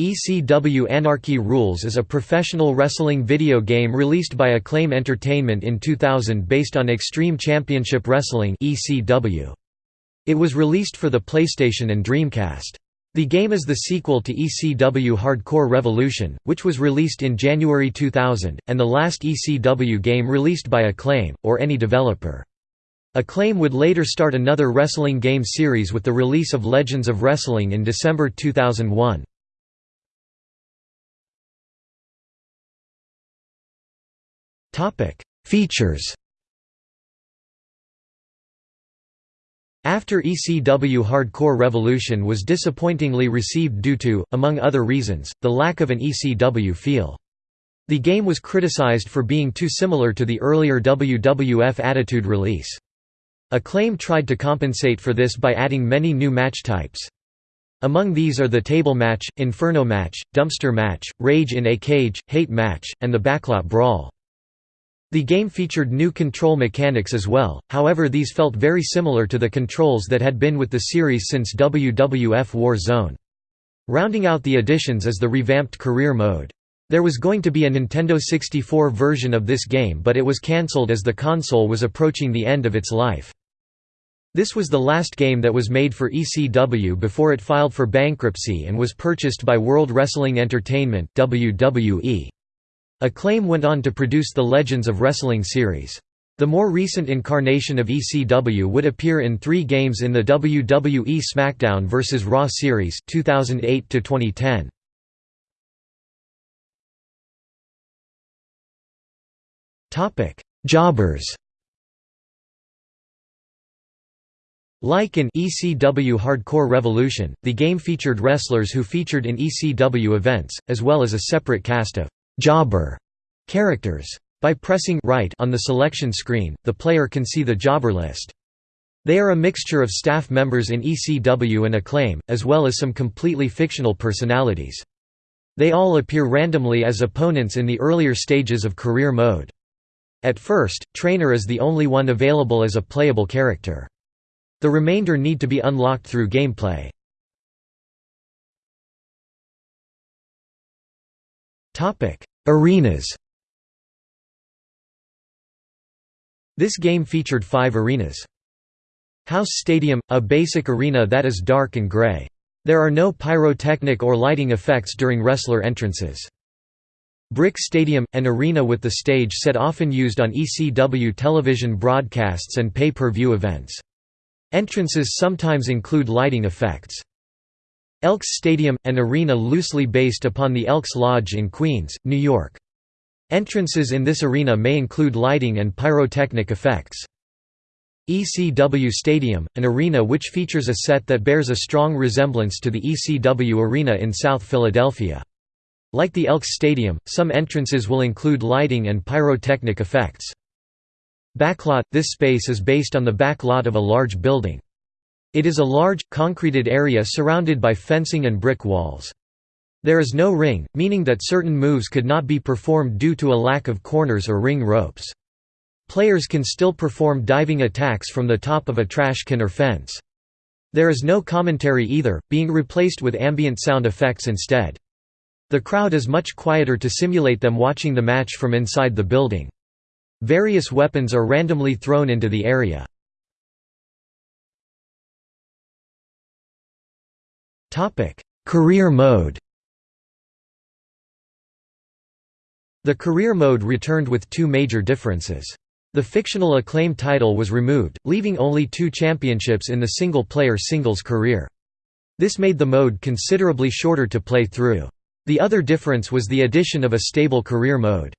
ECW Anarchy Rules is a professional wrestling video game released by Acclaim Entertainment in 2000 based on Extreme Championship Wrestling It was released for the PlayStation and Dreamcast. The game is the sequel to ECW Hardcore Revolution, which was released in January 2000, and the last ECW game released by Acclaim, or any developer. Acclaim would later start another wrestling game series with the release of Legends of Wrestling in December 2001. Topic: Features. After ECW Hardcore Revolution was disappointingly received due to, among other reasons, the lack of an ECW feel. The game was criticized for being too similar to the earlier WWF Attitude release. Acclaim tried to compensate for this by adding many new match types. Among these are the table match, inferno match, dumpster match, rage in a cage, hate match, and the backlot brawl. The game featured new control mechanics as well, however these felt very similar to the controls that had been with the series since WWF War Zone. Rounding out the additions is the revamped career mode. There was going to be a Nintendo 64 version of this game but it was cancelled as the console was approaching the end of its life. This was the last game that was made for ECW before it filed for bankruptcy and was purchased by World Wrestling Entertainment WWE. Acclaim went on to produce the Legends of Wrestling series. The more recent incarnation of ECW would appear in three games in the WWE SmackDown vs. Raw series 2008 2010. Jobbers Like in ECW Hardcore Revolution, the game featured wrestlers who featured in ECW events, as well as a separate cast of jobber characters. By pressing right on the selection screen, the player can see the jobber list. They are a mixture of staff members in ECW and Acclaim, as well as some completely fictional personalities. They all appear randomly as opponents in the earlier stages of career mode. At first, Trainer is the only one available as a playable character. The remainder need to be unlocked through gameplay. Arenas This game featured five arenas. House Stadium – a basic arena that is dark and gray. There are no pyrotechnic or lighting effects during wrestler entrances. Brick Stadium – an arena with the stage set often used on ECW television broadcasts and pay-per-view events. Entrances sometimes include lighting effects. Elks Stadium, an arena loosely based upon the Elks Lodge in Queens, New York. Entrances in this arena may include lighting and pyrotechnic effects. ECW Stadium, an arena which features a set that bears a strong resemblance to the ECW arena in South Philadelphia. Like the Elks Stadium, some entrances will include lighting and pyrotechnic effects. Backlot – This space is based on the back lot of a large building. It is a large, concreted area surrounded by fencing and brick walls. There is no ring, meaning that certain moves could not be performed due to a lack of corners or ring ropes. Players can still perform diving attacks from the top of a trash can or fence. There is no commentary either, being replaced with ambient sound effects instead. The crowd is much quieter to simulate them watching the match from inside the building. Various weapons are randomly thrown into the area. Career mode The career mode returned with two major differences. The fictional acclaim title was removed, leaving only two championships in the single-player singles career. This made the mode considerably shorter to play through. The other difference was the addition of a stable career mode.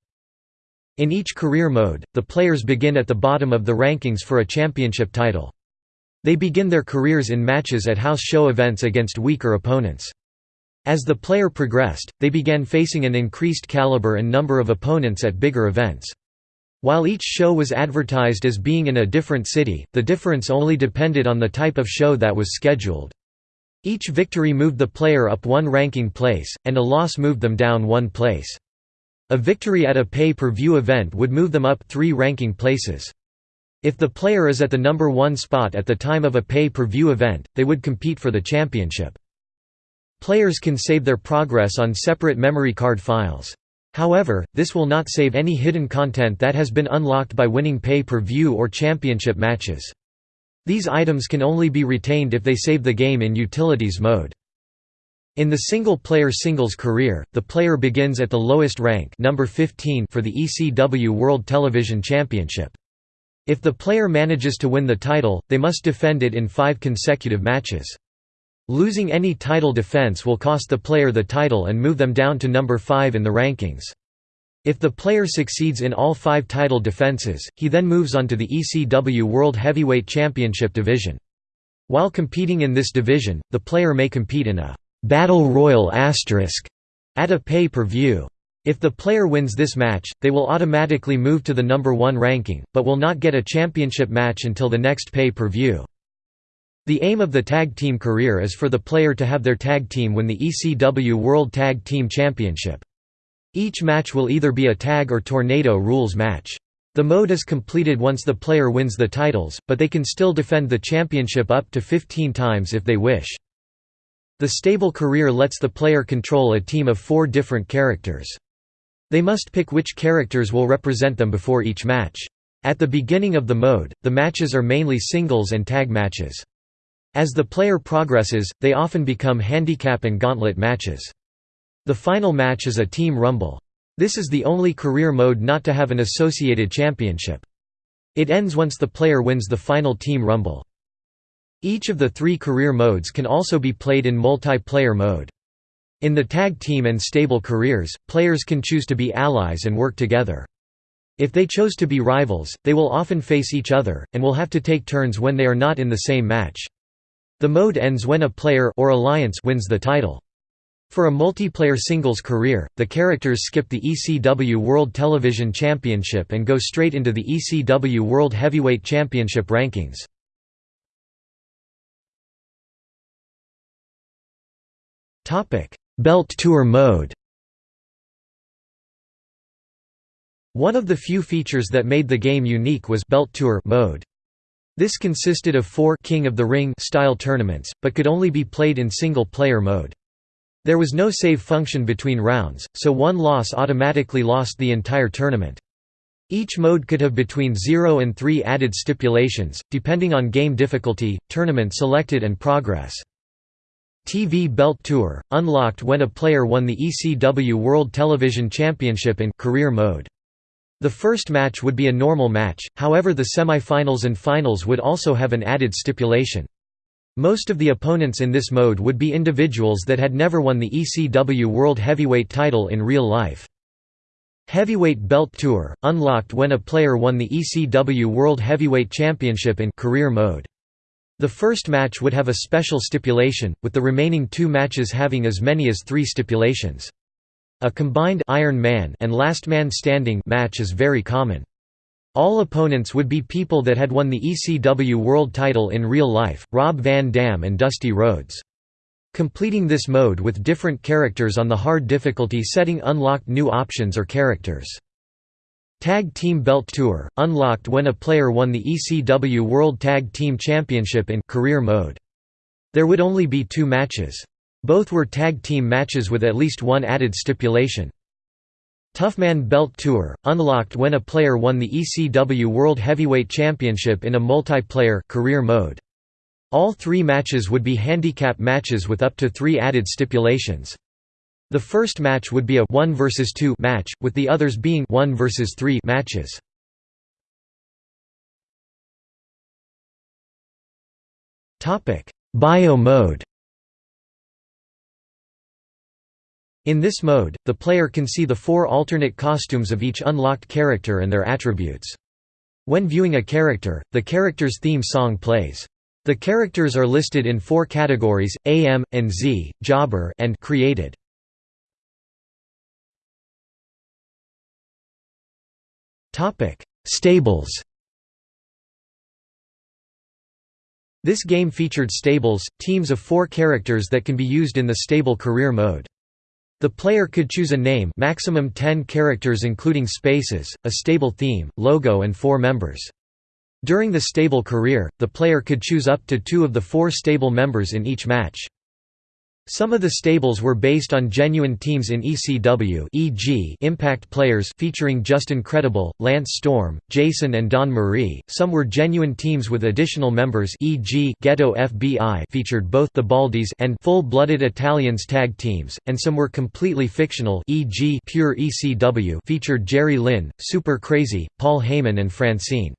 In each career mode, the players begin at the bottom of the rankings for a championship title. They begin their careers in matches at house show events against weaker opponents. As the player progressed, they began facing an increased caliber and number of opponents at bigger events. While each show was advertised as being in a different city, the difference only depended on the type of show that was scheduled. Each victory moved the player up one ranking place, and a loss moved them down one place. A victory at a pay-per-view event would move them up three ranking places. If the player is at the number one spot at the time of a pay-per-view event, they would compete for the championship. Players can save their progress on separate memory card files. However, this will not save any hidden content that has been unlocked by winning pay-per-view or championship matches. These items can only be retained if they save the game in Utilities mode. In the single-player singles career, the player begins at the lowest rank number 15 for the ECW World Television Championship. If the player manages to win the title, they must defend it in five consecutive matches. Losing any title defense will cost the player the title and move them down to number 5 in the rankings. If the player succeeds in all five title defenses, he then moves on to the ECW World Heavyweight Championship division. While competing in this division, the player may compete in a «Battle Royal asterisk» at a pay-per-view. If the player wins this match, they will automatically move to the number 1 ranking, but will not get a championship match until the next pay-per-view. The aim of the tag team career is for the player to have their tag team win the ECW World Tag Team Championship. Each match will either be a tag or tornado rules match. The mode is completed once the player wins the titles, but they can still defend the championship up to 15 times if they wish. The stable career lets the player control a team of four different characters. They must pick which characters will represent them before each match. At the beginning of the mode, the matches are mainly singles and tag matches. As the player progresses, they often become handicap and gauntlet matches. The final match is a Team Rumble. This is the only career mode not to have an associated championship. It ends once the player wins the final Team Rumble. Each of the three career modes can also be played in multiplayer mode. In the tag team and stable careers, players can choose to be allies and work together. If they chose to be rivals, they will often face each other, and will have to take turns when they are not in the same match. The mode ends when a player or alliance wins the title. For a multiplayer singles career, the characters skip the ECW World Television Championship and go straight into the ECW World Heavyweight Championship rankings. Belt Tour mode One of the few features that made the game unique was Belt Tour mode. This consisted of four King of the Ring style tournaments, but could only be played in single-player mode. There was no save function between rounds, so one loss automatically lost the entire tournament. Each mode could have between 0 and 3 added stipulations, depending on game difficulty, tournament selected and progress. TV Belt Tour, unlocked when a player won the ECW World Television Championship in career mode. The first match would be a normal match, however the semi-finals and finals would also have an added stipulation. Most of the opponents in this mode would be individuals that had never won the ECW World Heavyweight title in real life. Heavyweight Belt Tour, unlocked when a player won the ECW World Heavyweight Championship in career mode. The first match would have a special stipulation, with the remaining two matches having as many as three stipulations. A combined Iron Man and Last Man Standing match is very common. All opponents would be people that had won the ECW World title in real life, Rob Van Dam and Dusty Rhodes. Completing this mode with different characters on the hard difficulty setting unlocked new options or characters. Tag Team Belt Tour, unlocked when a player won the ECW World Tag Team Championship in career mode. There would only be two matches. Both were tag team matches with at least one added stipulation. Toughman Belt Tour, unlocked when a player won the ECW World Heavyweight Championship in a multiplayer career mode. All three matches would be handicap matches with up to three added stipulations. The first match would be a 1 versus 2 match, with the others being 1 versus 3 matches. Topic: Bio mode In this mode, the player can see the four alternate costumes of each unlocked character and their attributes. When viewing a character, the character's theme song plays. The characters are listed in four categories, AM, and Z, Jobber and created. Stables This game featured stables, teams of four characters that can be used in the stable career mode. The player could choose a name maximum 10 characters including spaces, a stable theme, logo and four members. During the stable career, the player could choose up to two of the four stable members in each match. Some of the stables were based on genuine teams in ECW e.g. Impact players featuring Justin Credible, Lance Storm, Jason and Dawn Marie. Some were genuine teams with additional members e.g. Ghetto FBI featured both the Baldies and full-blooded Italians tag teams, and some were completely fictional e.g. Pure ECW featured Jerry Lynn, Super Crazy, Paul Heyman and Francine.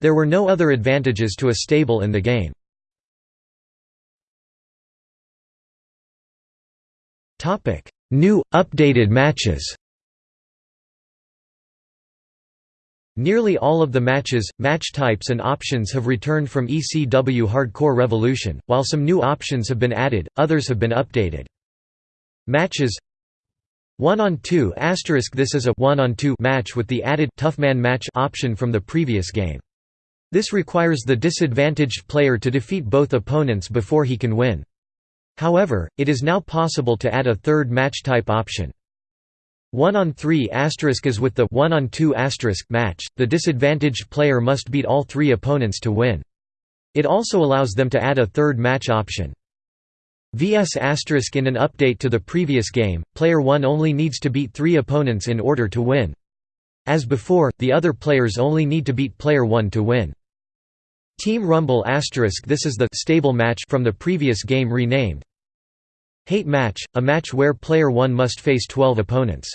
There were no other advantages to a stable in the game. Topic: New updated matches. Nearly all of the matches, match types and options have returned from ECW Hardcore Revolution, while some new options have been added, others have been updated. Matches 1 on 2 This is a 1 on 2 match with the added Toughman match option from the previous game. This requires the disadvantaged player to defeat both opponents before he can win. However, it is now possible to add a third match type option. 1 on 3 asterisk is with the 1 on 2 match, the disadvantaged player must beat all three opponents to win. It also allows them to add a third match option. VS asterisk in an update to the previous game, player 1 only needs to beat three opponents in order to win. As before, the other players only need to beat player 1 to win. Team Rumble This is the stable match from the previous game renamed. Hate match, a match where player 1 must face 12 opponents.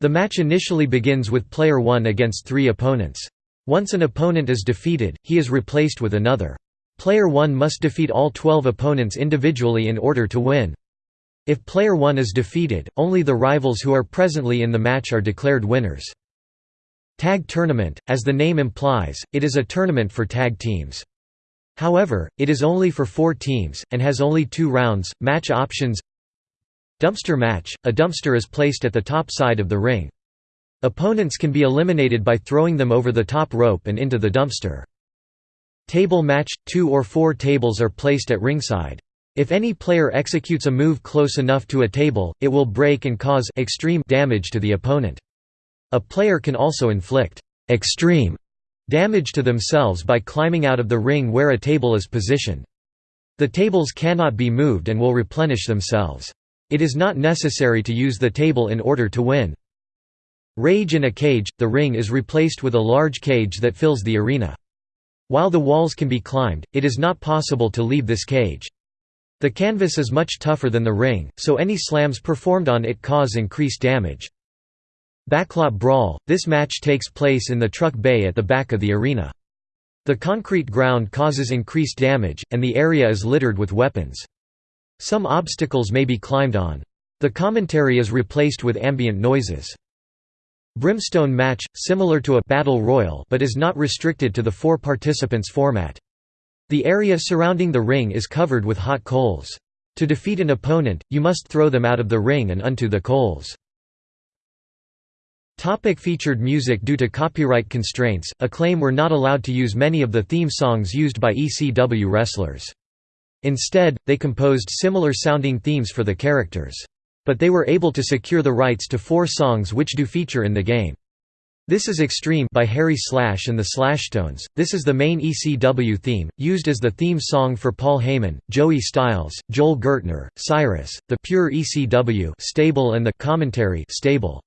The match initially begins with player 1 against three opponents. Once an opponent is defeated, he is replaced with another. Player 1 must defeat all 12 opponents individually in order to win. If player 1 is defeated, only the rivals who are presently in the match are declared winners. Tag tournament, as the name implies, it is a tournament for tag teams. However, it is only for four teams, and has only two rounds. Match options Dumpster match – A dumpster is placed at the top side of the ring. Opponents can be eliminated by throwing them over the top rope and into the dumpster. Table match – Two or four tables are placed at ringside. If any player executes a move close enough to a table, it will break and cause extreme damage to the opponent. A player can also inflict extreme damage to themselves by climbing out of the ring where a table is positioned. The tables cannot be moved and will replenish themselves. It is not necessary to use the table in order to win. Rage in a cage – The ring is replaced with a large cage that fills the arena. While the walls can be climbed, it is not possible to leave this cage. The canvas is much tougher than the ring, so any slams performed on it cause increased damage. Backlot Brawl – This match takes place in the truck bay at the back of the arena. The concrete ground causes increased damage, and the area is littered with weapons. Some obstacles may be climbed on. The commentary is replaced with ambient noises. Brimstone match – similar to a battle royal but is not restricted to the four participants format. The area surrounding the ring is covered with hot coals. To defeat an opponent, you must throw them out of the ring and onto the coals. Topic featured music Due to copyright constraints, Acclaim were not allowed to use many of the theme songs used by ECW wrestlers. Instead, they composed similar-sounding themes for the characters. But they were able to secure the rights to four songs which do feature in the game. This is Extreme by Harry Slash and the Slashtones. This is the main ECW theme, used as the theme song for Paul Heyman, Joey Styles, Joel Gertner, Cyrus, the Pure ECW stable and the commentary stable.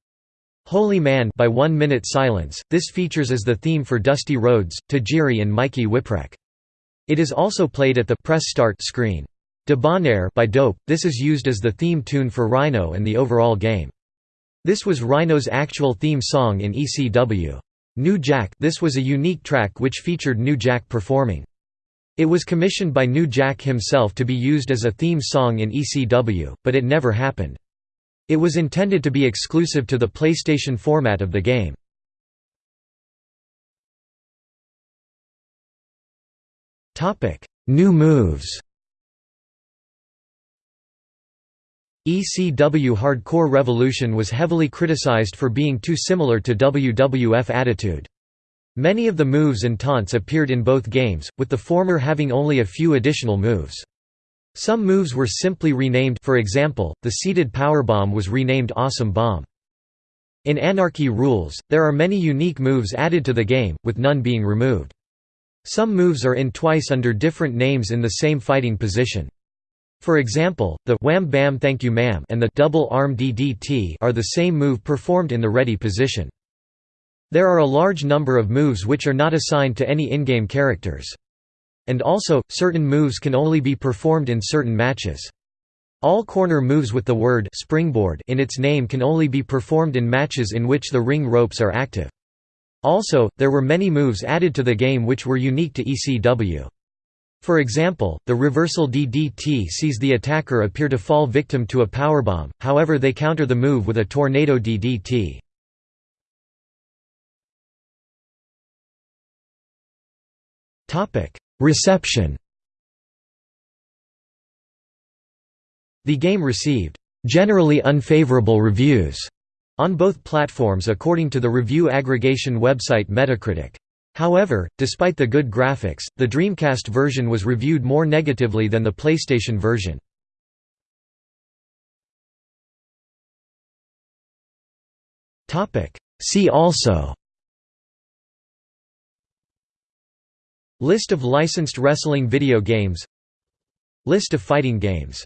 Holy Man by One Minute Silence, this features as the theme for Dusty Rhodes, Tajiri and Mikey Whipwreck. It is also played at the press start screen. Debonaire by Dope, this is used as the theme tune for Rhino and the overall game. This was Rhino's actual theme song in ECW. New Jack this was a unique track which featured New Jack performing. It was commissioned by New Jack himself to be used as a theme song in ECW, but it never happened. It was intended to be exclusive to the PlayStation format of the game. New moves ECW Hardcore Revolution was heavily criticized for being too similar to WWF Attitude. Many of the moves and taunts appeared in both games, with the former having only a few additional moves. Some moves were simply renamed for example, the seated powerbomb was renamed Awesome Bomb. In Anarchy Rules, there are many unique moves added to the game, with none being removed. Some moves are in twice under different names in the same fighting position. For example, the Wham Bam Thank You Ma'am and the Double Arm DDT are the same move performed in the ready position. There are a large number of moves which are not assigned to any in-game characters. And also, certain moves can only be performed in certain matches. All corner moves with the word springboard in its name can only be performed in matches in which the ring ropes are active. Also, there were many moves added to the game which were unique to ECW. For example, the reversal DDT sees the attacker appear to fall victim to a powerbomb, however they counter the move with a tornado DDT. Reception The game received generally unfavorable reviews on both platforms according to the review aggregation website Metacritic. However, despite the good graphics, the Dreamcast version was reviewed more negatively than the PlayStation version. See also List of licensed wrestling video games. List of fighting games